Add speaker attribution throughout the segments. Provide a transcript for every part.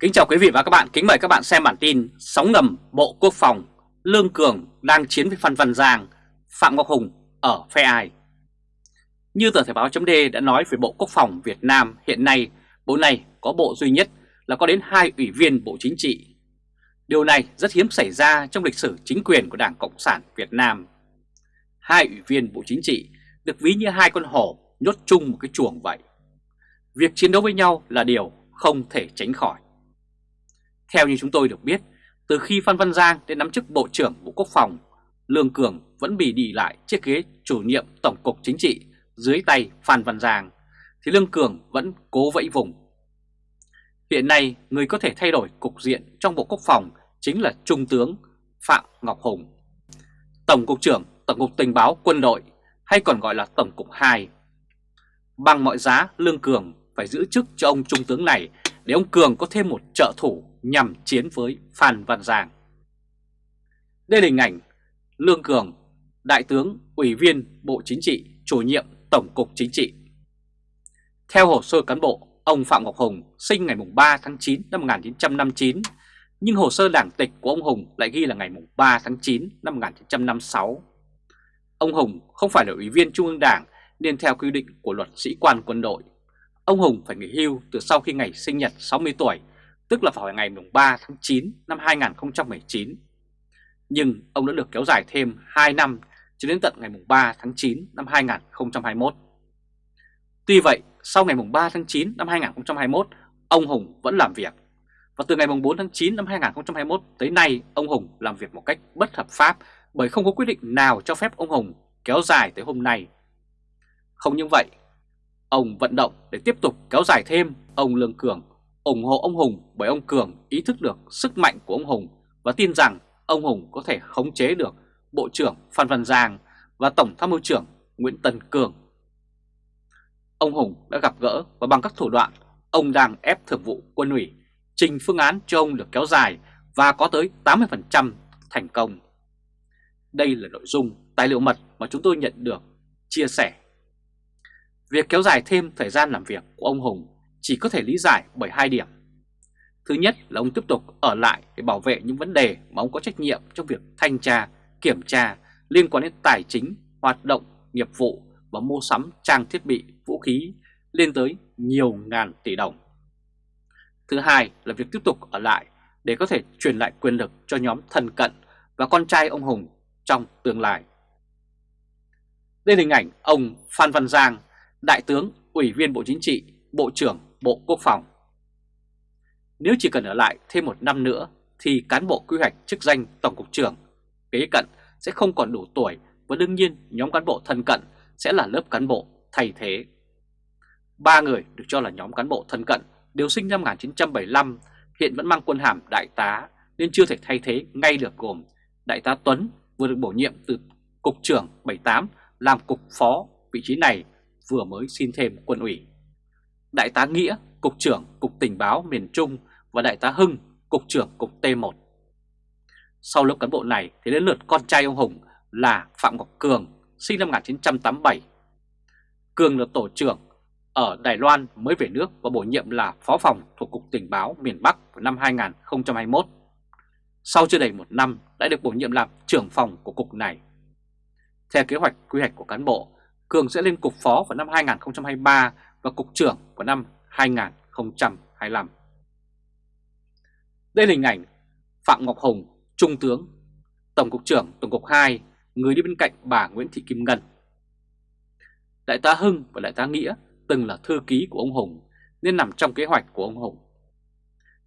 Speaker 1: Kính chào quý vị và các bạn, kính mời các bạn xem bản tin Sóng ngầm Bộ Quốc phòng, Lương Cường đang chiến với Phan Văn Giang, Phạm Ngọc Hùng ở phe ai? Như tờ Thể báo chấm đã nói về Bộ Quốc phòng Việt Nam hiện nay, bộ này có bộ duy nhất là có đến hai ủy viên Bộ Chính trị. Điều này rất hiếm xảy ra trong lịch sử chính quyền của Đảng Cộng sản Việt Nam. Hai ủy viên Bộ Chính trị được ví như hai con hổ nhốt chung một cái chuồng vậy. Việc chiến đấu với nhau là điều không thể tránh khỏi. Theo như chúng tôi được biết, từ khi Phan Văn Giang đến nắm chức Bộ trưởng Bộ Quốc phòng, Lương Cường vẫn bị đi lại chiếc ghế chủ nhiệm Tổng cục Chính trị dưới tay Phan Văn Giang, thì Lương Cường vẫn cố vẫy vùng. Hiện nay, người có thể thay đổi cục diện trong Bộ Quốc phòng chính là Trung tướng Phạm Ngọc Hùng, Tổng cục trưởng Tổng cục Tình báo Quân đội hay còn gọi là Tổng cục 2. Bằng mọi giá, Lương Cường phải giữ chức cho ông Trung tướng này để ông Cường có thêm một trợ thủ nhằm chiến với Phan Văn Giang. Đây là hình ảnh Lương Cường, Đại tướng, Ủy viên Bộ Chính trị, chủ nhiệm Tổng cục Chính trị. Theo hồ sơ cán bộ, ông Phạm Ngọc Hùng sinh ngày 3 tháng 9 năm 1959, nhưng hồ sơ đảng tịch của ông Hùng lại ghi là ngày 3 tháng 9 năm 1956. Ông Hùng không phải là ủy viên Trung ương Đảng nên theo quy định của luật sĩ quan quân đội. Ông Hùng phải nghỉ hưu từ sau khi ngày sinh nhật 60 tuổi tức là vào ngày 3 tháng 9 năm 2019. Nhưng ông đã được kéo dài thêm 2 năm cho đến tận ngày 3 tháng 9 năm 2021. Tuy vậy, sau ngày 3 tháng 9 năm 2021, ông Hùng vẫn làm việc. Và từ ngày 4 tháng 9 năm 2021 tới nay, ông Hùng làm việc một cách bất hợp pháp bởi không có quyết định nào cho phép ông Hùng kéo dài tới hôm nay. Không những vậy, ông vận động để tiếp tục kéo dài thêm ông Lương Cường ủng hộ ông Hùng bởi ông Cường ý thức được sức mạnh của ông Hùng và tin rằng ông Hùng có thể khống chế được Bộ trưởng Phan Văn Giang và Tổng tham mưu trưởng Nguyễn Tân Cường. Ông Hùng đã gặp gỡ và bằng các thủ đoạn, ông đang ép thường vụ quân ủy, trình phương án cho ông được kéo dài và có tới 80% thành công. Đây là nội dung tài liệu mật mà chúng tôi nhận được, chia sẻ. Việc kéo dài thêm thời gian làm việc của ông Hùng chỉ có thể lý giải bởi hai điểm. Thứ nhất là ông tiếp tục ở lại để bảo vệ những vấn đề mà ông có trách nhiệm trong việc thanh tra, kiểm tra liên quan đến tài chính, hoạt động, nghiệp vụ và mua sắm trang thiết bị, vũ khí lên tới nhiều ngàn tỷ đồng. Thứ hai là việc tiếp tục ở lại để có thể truyền lại quyền lực cho nhóm thân cận và con trai ông Hùng trong tương lai. Đây là hình ảnh ông Phan Văn Giang, Đại tướng, Ủy viên Bộ Chính trị, Bộ trưởng Bộ Quốc phòng. Nếu chỉ cần ở lại thêm một năm nữa thì cán bộ quy hoạch chức danh Tổng cục trưởng kế cận sẽ không còn đủ tuổi và đương nhiên nhóm cán bộ thân cận sẽ là lớp cán bộ thay thế. Ba người được cho là nhóm cán bộ thân cận đều sinh năm 1975, hiện vẫn mang quân hàm đại tá nên chưa thể thay thế ngay được gồm Đại tá Tuấn vừa được bổ nhiệm từ Cục trưởng 78 làm Cục Phó, vị trí này vừa mới xin thêm quân ủy. Đại tá Nghĩa, Cục trưởng Cục Tình báo miền Trung và Đại tá Hưng, Cục trưởng Cục T1. Sau lớp cán bộ này thì đến lượt con trai ông Hùng là Phạm Ngọc Cường, sinh năm 1987. Cường là tổ trưởng ở Đài Loan mới về nước và bổ nhiệm là phó phòng thuộc Cục Tình báo miền Bắc vào năm 2021. Sau chưa đầy một năm đã được bổ nhiệm làm trưởng phòng của cục này. Theo kế hoạch quy hoạch của cán bộ, Cường sẽ lên cục phó vào năm 2023 và Cục trưởng vào năm 2025. Đây là hình ảnh Phạm Ngọc Hùng, Trung tướng, Tổng cục trưởng Tổng cục 2, người đi bên cạnh bà Nguyễn Thị Kim Ngân. Đại tá Hưng và Đại tá Nghĩa từng là thư ký của ông Hùng nên nằm trong kế hoạch của ông Hùng.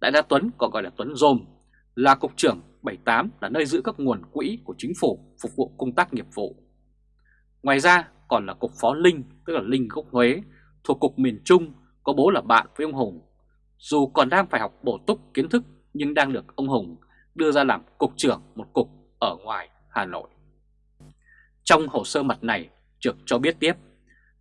Speaker 1: Đại tá Tuấn còn gọi là Tuấn Dôm là cục trưởng 78 là nơi giữ các nguồn quỹ của chính phủ phục vụ công tác nghiệp vụ. Ngoài ra còn là cục phó Linh tức là Linh gốc Huế thuộc Cục miền Trung có bố là bạn với ông Hùng. Dù còn đang phải học bổ túc kiến thức nhưng đang được ông Hùng đưa ra làm cục trưởng một cục ở ngoài Hà Nội. Trong hồ sơ mật này, Trực cho biết tiếp,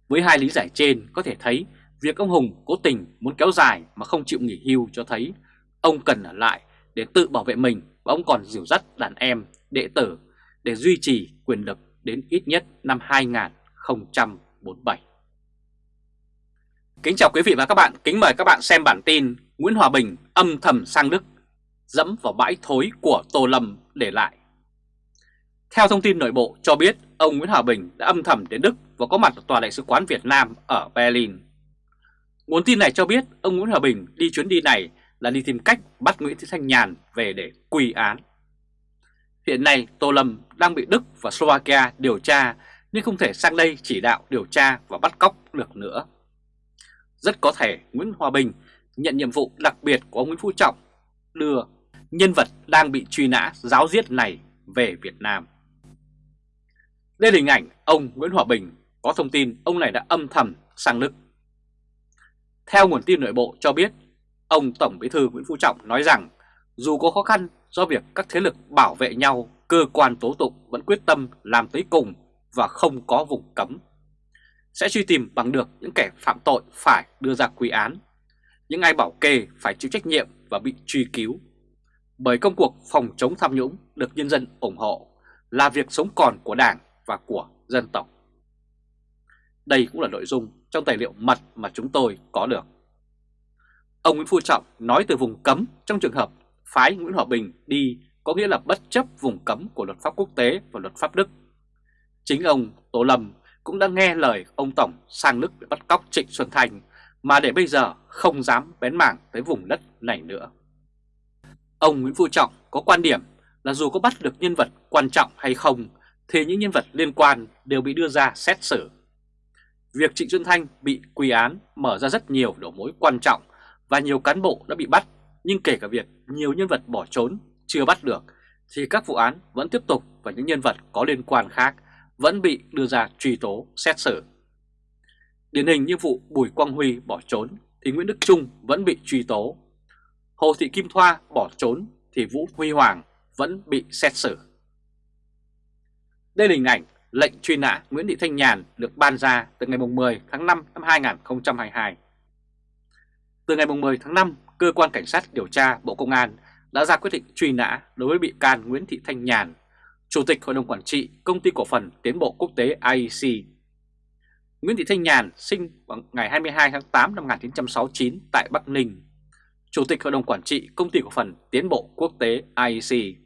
Speaker 1: với hai lý giải trên có thể thấy việc ông Hùng cố tình muốn kéo dài mà không chịu nghỉ hưu cho thấy ông cần ở lại để tự bảo vệ mình và ông còn dìu dắt đàn em, đệ tử để duy trì quyền lực đến ít nhất năm 2047. Kính chào quý vị và các bạn, kính mời các bạn xem bản tin Nguyễn Hòa Bình âm thầm sang Đức, dẫm vào bãi thối của Tô Lâm để lại. Theo thông tin nội bộ cho biết, ông Nguyễn Hòa Bình đã âm thầm đến Đức và có mặt ở Tòa đại sứ quán Việt Nam ở Berlin. Nguồn tin này cho biết ông Nguyễn Hòa Bình đi chuyến đi này là đi tìm cách bắt Nguyễn Thị Thanh Nhàn về để quy án. Hiện nay Tô Lâm đang bị Đức và Slovakia điều tra nên không thể sang đây chỉ đạo điều tra và bắt cóc được nữa. Rất có thể Nguyễn Hòa Bình nhận nhiệm vụ đặc biệt của ông Nguyễn Phú Trọng đưa nhân vật đang bị truy nã giáo giết này về Việt Nam. Đây là hình ảnh ông Nguyễn Hòa Bình có thông tin ông này đã âm thầm sang Đức. Theo nguồn tin nội bộ cho biết, ông Tổng Bí thư Nguyễn Phú Trọng nói rằng dù có khó khăn do việc các thế lực bảo vệ nhau, cơ quan tố tụng vẫn quyết tâm làm tới cùng và không có vùng cấm. Sẽ truy tìm bằng được những kẻ phạm tội phải đưa ra quy án, những ai bảo kê phải chịu trách nhiệm và bị truy cứu. Bởi công cuộc phòng chống tham nhũng được nhân dân ủng hộ là việc sống còn của Đảng và của dân tộc. Đây cũng là nội dung trong tài liệu mật mà chúng tôi có được. Ông Nguyễn Phú Trọng nói từ vùng cấm trong trường hợp phái Nguyễn Hòa Bình đi có nghĩa là bất chấp vùng cấm của luật pháp quốc tế và luật pháp Đức. Chính ông Tô Lâm cũng đã nghe lời ông Tổng sang nước để bắt cóc Trịnh Xuân Thành mà để bây giờ không dám bén mảng tới vùng đất này nữa. Ông Nguyễn Phú Trọng có quan điểm là dù có bắt được nhân vật quan trọng hay không thì những nhân vật liên quan đều bị đưa ra xét xử. Việc Trịnh Xuân Thanh bị quy án mở ra rất nhiều đầu mối quan trọng và nhiều cán bộ đã bị bắt, nhưng kể cả việc nhiều nhân vật bỏ trốn chưa bắt được thì các vụ án vẫn tiếp tục và những nhân vật có liên quan khác vẫn bị đưa ra truy tố xét xử. Điển hình như vụ Bùi Quang Huy bỏ trốn thì Nguyễn Đức Trung vẫn bị truy tố. Hồ Thị Kim Thoa bỏ trốn thì Vũ Huy Hoàng vẫn bị xét xử. Đây là hình ảnh lệnh truy nã Nguyễn Thị Thanh Nhàn được ban ra từ ngày 10 tháng 5 năm 2022. Từ ngày 10 tháng 5, Cơ quan Cảnh sát điều tra Bộ Công an đã ra quyết định truy nã đối với bị can Nguyễn Thị Thanh Nhàn, Chủ tịch Hội đồng Quản trị Công ty Cổ phần Tiến bộ Quốc tế IEC. Nguyễn Thị Thanh Nhàn sinh vào ngày 22 tháng 8 năm 1969 tại Bắc Ninh, Chủ tịch Hội đồng Quản trị Công ty Cổ phần Tiến bộ Quốc tế IEC.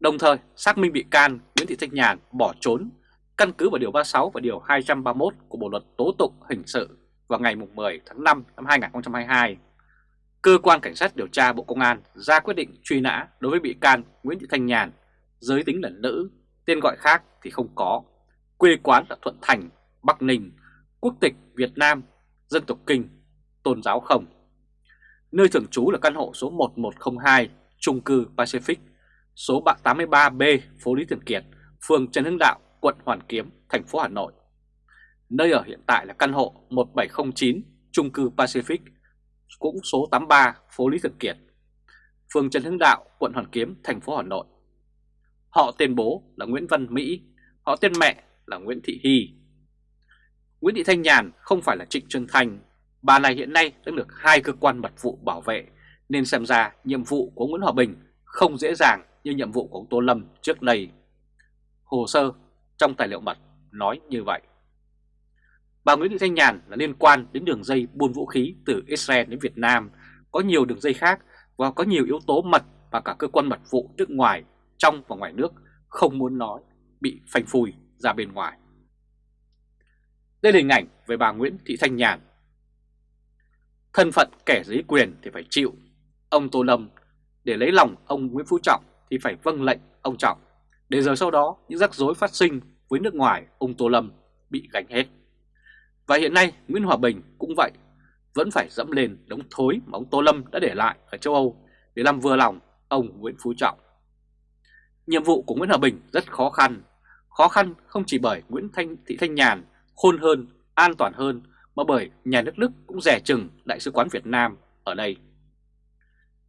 Speaker 1: Đồng thời xác minh bị can Nguyễn Thị Thanh Nhàn bỏ trốn căn cứ vào Điều 36 và Điều 231 của Bộ Luật Tố Tụng Hình sự vào ngày 10 tháng 5 năm 2022. Cơ quan Cảnh sát điều tra Bộ Công an ra quyết định truy nã đối với bị can Nguyễn Thị Thanh Nhàn, giới tính là nữ, tên gọi khác thì không có, quê quán là Thuận Thành, Bắc Ninh, quốc tịch Việt Nam, dân tộc Kinh, tôn giáo không. Nơi thường trú là căn hộ số 1102, trung cư Pacific, số 83B, phố Lý Thường Kiệt, phường Trần Hưng Đạo, quận Hoàn Kiếm, thành phố Hà Nội. Nơi ở hiện tại là căn hộ 1709, trung cư Pacific, cũng số 83, phố Lý Thường Kiệt, phường Trần Hưng Đạo, quận Hoàn Kiếm, thành phố Hà Nội. Họ tên bố là Nguyễn Văn Mỹ, họ tên mẹ là Nguyễn Thị Hy. Nguyễn Thị Thanh Nhàn không phải là Trịnh Xuân Thanh, bà này hiện nay đã được hai cơ quan mật vụ bảo vệ, nên xem ra nhiệm vụ của Nguyễn Hòa Bình không dễ dàng như nhiệm vụ của ông Tô Lâm trước đây. Hồ sơ trong tài liệu mật nói như vậy. Bà Nguyễn Thị Thanh Nhàn là liên quan đến đường dây buôn vũ khí từ Israel đến Việt Nam, có nhiều đường dây khác và có nhiều yếu tố mật và cả cơ quan mật vụ nước ngoài, trong và ngoài nước không muốn nói, bị phanh phui ra bên ngoài. Đây là hình ảnh về bà Nguyễn Thị Thanh Nhàn. Thân phận kẻ dưới quyền thì phải chịu. Ông Tô Lâm để lấy lòng ông Nguyễn Phú Trọng thì phải vâng lệnh ông Trọng. Để rồi sau đó những rắc rối phát sinh với nước ngoài ông Tô Lâm bị gánh hết. Và hiện nay Nguyễn Hòa Bình cũng vậy, vẫn phải dẫm lên đống thối mà ông Tô Lâm đã để lại ở châu Âu để làm vừa lòng ông Nguyễn Phú Trọng. Nhiệm vụ của Nguyễn Hòa Bình rất khó khăn, khó khăn không chỉ bởi Nguyễn Thanh Thị Thanh Nhàn khôn hơn, an toàn hơn mà bởi nhà nước Đức cũng rẻ chừng Đại sứ quán Việt Nam ở đây.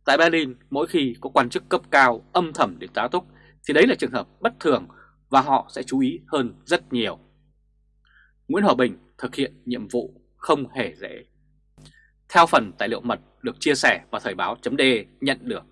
Speaker 1: Tại Berlin, mỗi khi có quan chức cấp cao âm thầm để tá túc thì đấy là trường hợp bất thường và họ sẽ chú ý hơn rất nhiều. Nguyễn Hòa Bình thực hiện nhiệm vụ không hề dễ. Theo phần tài liệu mật được chia sẻ vào Thời báo chấm nhận được,